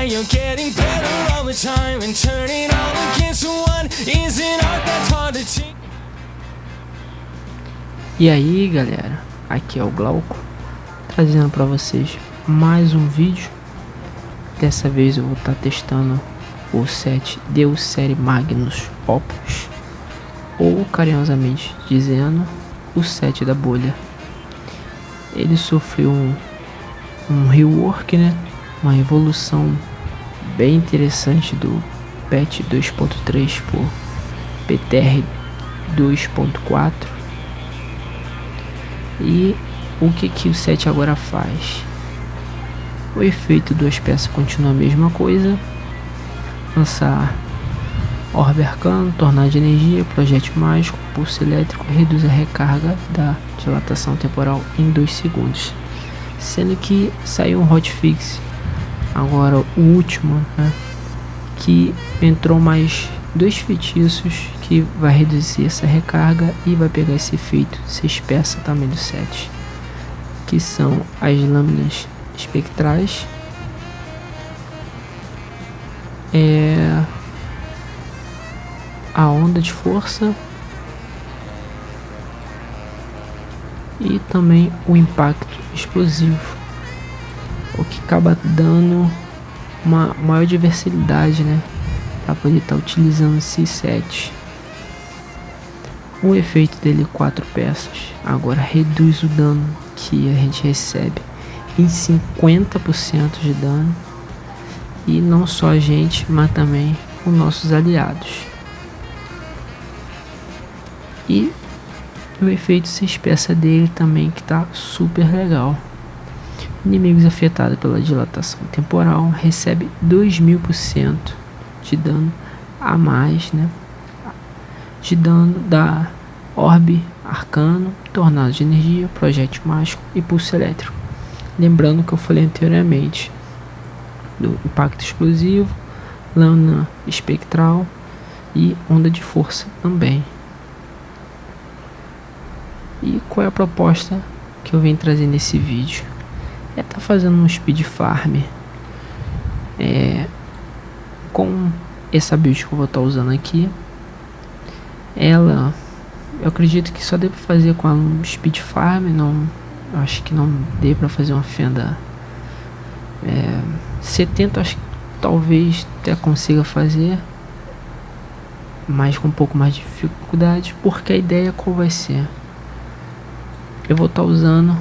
why you're getting better all the time and turning all against one is an art that's hard to. E aí galera, aqui é o Glauco, trazendo para vocês mais um vídeo. Dessa vez eu vou estar tá testando o set Deus Série Magnus Opus, ou carinhosamente dizendo, o set da bolha. Ele sofreu um, um rework, né? uma evolução bem interessante do patch 2.3 por PTR 2.4 e o que, que o set agora faz? O efeito duas peças continua a mesma coisa. Lançar Orbe Arcano, Tornado de Energia, Projétil Mágico, Pulso Elétrico reduz a recarga da dilatação temporal em 2 segundos. Sendo que saiu um hotfix, agora o último, né, que entrou mais dois feitiços que vai reduzir essa recarga e vai pegar esse efeito 6 peças também do set que são as lâminas espectrais. É a onda de força e também o impacto explosivo acaba dando uma maior diversidade né para poder estar tá utilizando esse set o efeito dele quatro peças agora reduz o dano que a gente recebe em 50% de dano e não só a gente, mas também os nossos aliados. E o efeito se espessa dele também que tá super legal. Inimigos afetados pela dilatação temporal recebe 2000% de dano a mais, né? De dano da orbe arcano, tornado de energia, projétil mágico e pulso elétrico. Lembrando que eu falei anteriormente do impacto explosivo, lâmina espectral e onda de força também. E qual é a proposta que eu venho trazer nesse vídeo? É estar tá fazendo um speed farm é, com essa build que eu vou estar tá usando aqui. Ela eu acredito que só dê pra fazer com a Speed Farm, não, acho que não dê pra fazer uma fenda é, 70, acho que talvez até consiga fazer, mas com um pouco mais de dificuldade, porque a ideia qual vai ser? Eu vou estar tá usando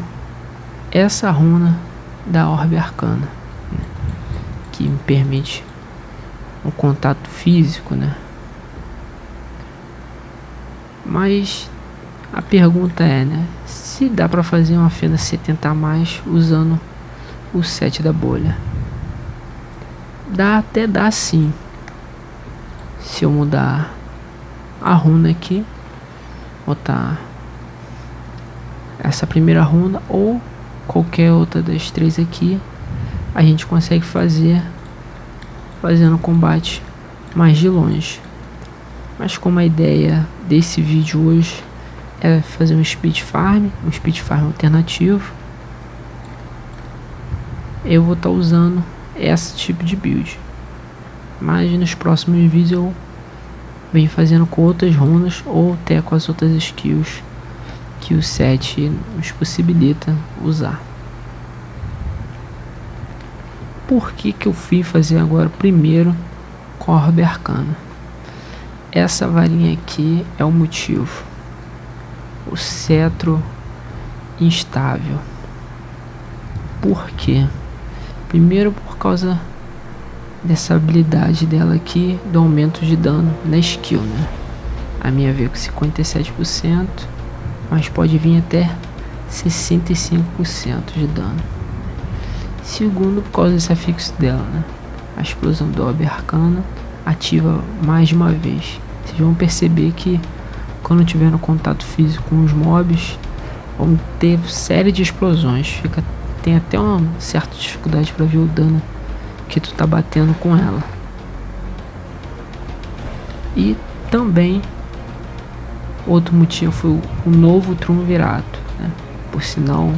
essa runa da Orbe Arcana, né, que me permite um contato físico, né? Mas a pergunta é, né? Se dá para fazer uma fenda 70 a mais usando o set da bolha. Dá até dá sim. Se eu mudar a runa aqui, botar essa primeira runa ou qualquer outra das três aqui, a gente consegue fazer fazendo combate mais de longe. Mas como a ideia desse vídeo hoje é fazer um speed farm, um speed farm alternativo, eu vou estar tá usando esse tipo de build. Mas nos próximos vídeos eu venho fazendo com outras runas ou até com as outras skills que o set nos possibilita usar. Por que que eu fui fazer agora primeiro Corbe Arcana? Essa varinha aqui é o motivo. O cetro instável. Por quê? Primeiro por causa dessa habilidade dela aqui do aumento de dano na skill, né? A minha veio com 57%, mas pode vir até 65% de dano. Segundo, por causa desse afixo dela, né? A explosão do Orbe Arcana ativa mais de uma vez. Vocês vão perceber que quando tiver no contato físico com os mobs, vão ter série de explosões. Fica, tem até uma certa dificuldade para ver o dano que tu tá batendo com ela. E também outro motivo foi o, novo triunvirato, né? Por sinal,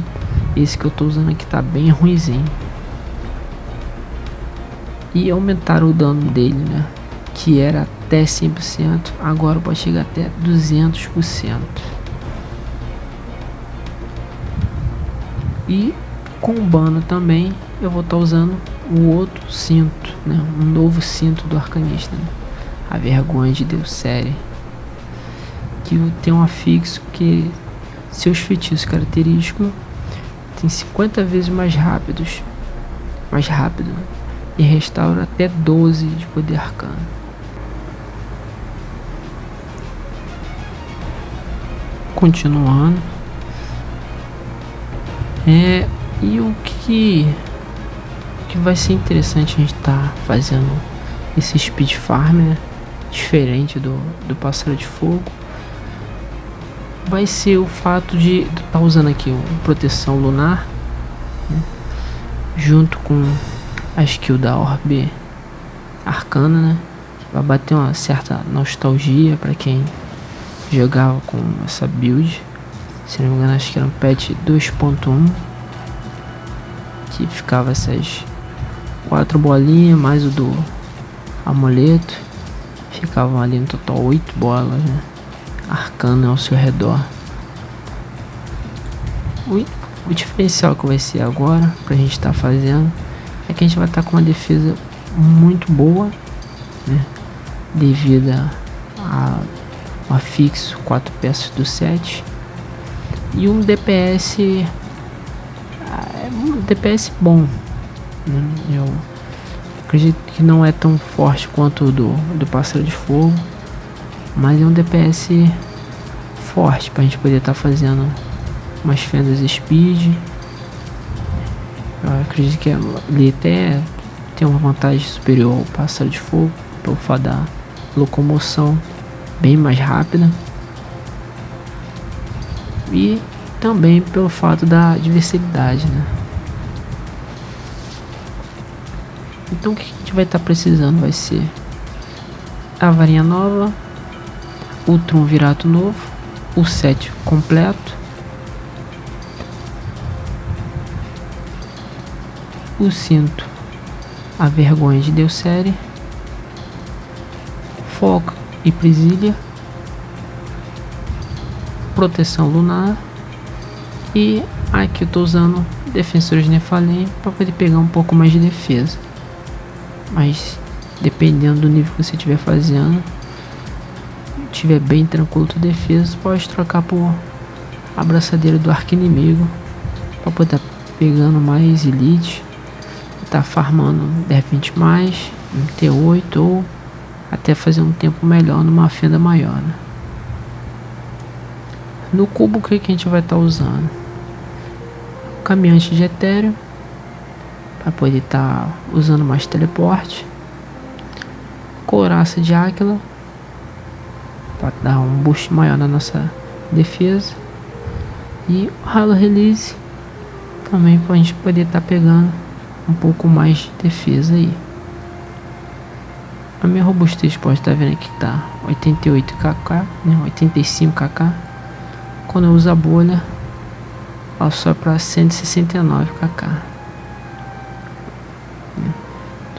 esse que eu tô usando aqui tá bem ruizinho. E aumentar o dano dele, né? Que era até 100%, agora pode chegar até 200%. E com o Bano também eu vou estar tá usando o outro cinto, né? Um novo cinto do arcanista, né? A vergonha de Deus série. Tem um afixo que seus feitiços característicos tem 50 vezes mais rápidos, mais rápido e restaura até 12 de poder arcano. Continuando. É, e o que que vai ser interessante a gente tá fazendo esse speed farm, né? Diferente do, do pássaro de fogo. Vai ser o fato de tá usando aqui o proteção lunar né? junto com a skill da orbe arcana, né? Vai bater uma certa nostalgia para quem jogava com essa build. Se não me engano, acho que era um patch 2.1 que ficava essas quatro bolinhas mais o do amuleto. Ficavam ali no total oito bolas, né? Arcana ao seu redor. O, diferencial que vai ser agora, pra gente estar tá fazendo, é que a gente vai estar tá com uma defesa muito boa, né? Devido a, a, a fixo quatro peças do set e um DPS é um DPS bom né? Eu acredito que não é tão forte quanto o do, do Pássaro de Fogo, mas é um DPS forte para a gente poder estar tá fazendo umas fendas speed. Eu acredito que ele até tem uma vantagem superior ao Pássaro de Fogo, pelo fato da locomoção bem mais rápida. E também pelo fato da diversidade, né? Então o que a gente vai estar tá precisando vai ser a varinha nova, o triunvirato novo, o set completo, o cinto, a vergonha de Deus série, foco e presilha, proteção lunar. E aqui eu estou usando defensores Nephalem para poder pegar um pouco mais de defesa. Mas dependendo do nível que você estiver fazendo, tiver bem tranquilo tua defesa, pode trocar por abraçadeira do arco inimigo para poder tá pegando mais elite, tá farmando de repente mais, um T8 ou até fazer um tempo melhor numa fenda maior. Né? No cubo o que, que a gente vai estar tá usando? Caminhante de etéreo para poder estar tá usando mais teleporte. Couraça de águila para dar um boost maior na nossa defesa. E o Halo Release também para a gente poder estar tá pegando um pouco mais de defesa aí. A minha robustez pode estar tá vendo aqui que tá 88 kk, né, 85 kk. Quando eu uso a bolha, ela sobe para 169 kk.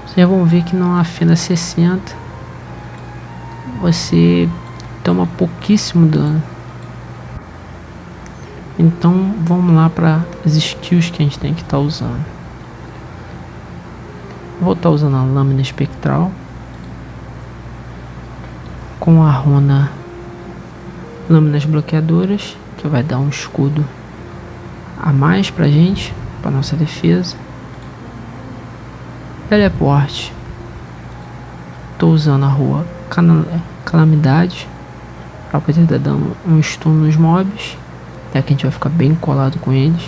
Vocês vão ver que numa fenda 60 você toma pouquíssimo dano. Então vamos lá para as skills que a gente tem que estar tá usando. Vou estar tá usando a lâmina espectral com a runa lâminas bloqueadoras que vai dar um escudo a mais pra gente, para nossa defesa. Teleporte. Tô usando a rua Calamidade. Pra poder dar dando um stun nos mobs. Até que a gente vai ficar bem colado com eles.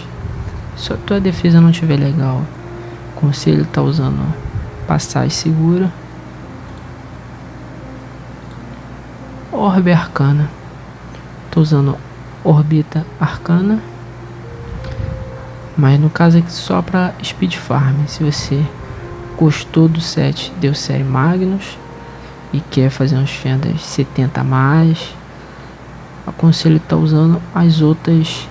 Se a tua defesa não estiver legal, conselho tá usando passagem segura. Orbe Arcana. Tô usando Orbita Arcana. Mas no caso aqui só para Speed Farm. Se você gostou do set deu série Magnus e quer fazer umas fendas 70 a mais, aconselho estar tá usando as outras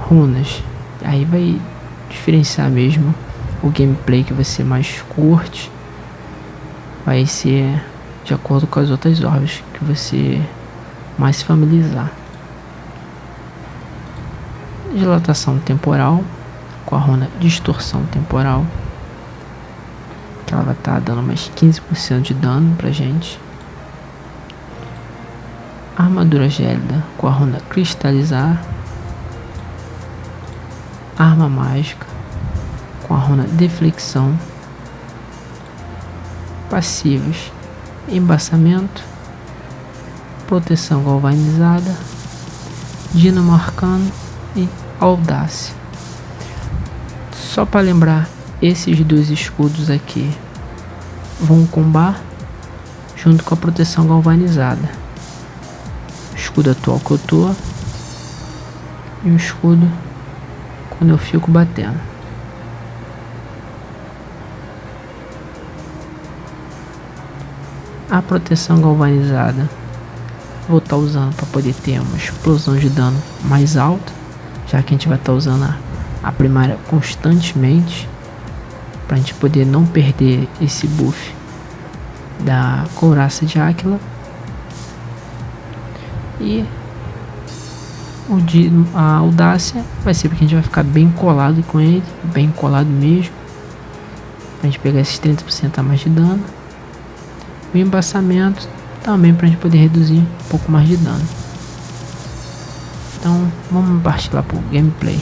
runas. Aí vai diferenciar mesmo o gameplay que você mais curte vai ser de acordo com as outras orbes que você mais se familiarizar. Dilatação temporal com a runa distorção temporal. Que ela vai estar tá dando mais 15% de dano pra gente. Armadura gélida com a runa cristalizar. Arma mágica com a runa deflexão. Passivos embaçamento, proteção galvanizada, dinamo arcano e audácia. Só para lembrar, esses dois escudos aqui vão combar junto com a proteção galvanizada. Escudo atual que eu tô e o escudo quando eu fico batendo. A proteção galvanizada vou estar tá usando para poder ter uma explosão de dano mais alta, já que a gente vai estar tá usando a, a primária constantemente para a gente poder não perder esse buff da couraça de Áquila e o de, a audácia vai ser porque a gente vai ficar bem colado com ele, bem colado mesmo, a gente pegar esses 30% a mais de dano o embaçamento também para a gente poder reduzir um pouco mais de dano. Então vamos partir lá para o gameplay.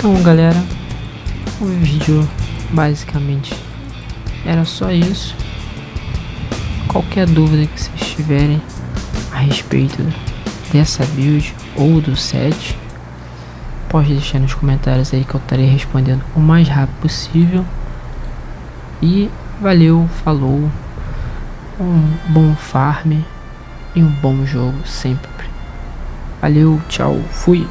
Então, galera, o vídeo basicamente era só isso. Qualquer dúvida que vocês tiverem a respeito dessa build ou do set, pode deixar nos comentários aí que eu estarei respondendo o mais rápido possível. E valeu, falou, um bom farm e um bom jogo sempre. Valeu, tchau, fui.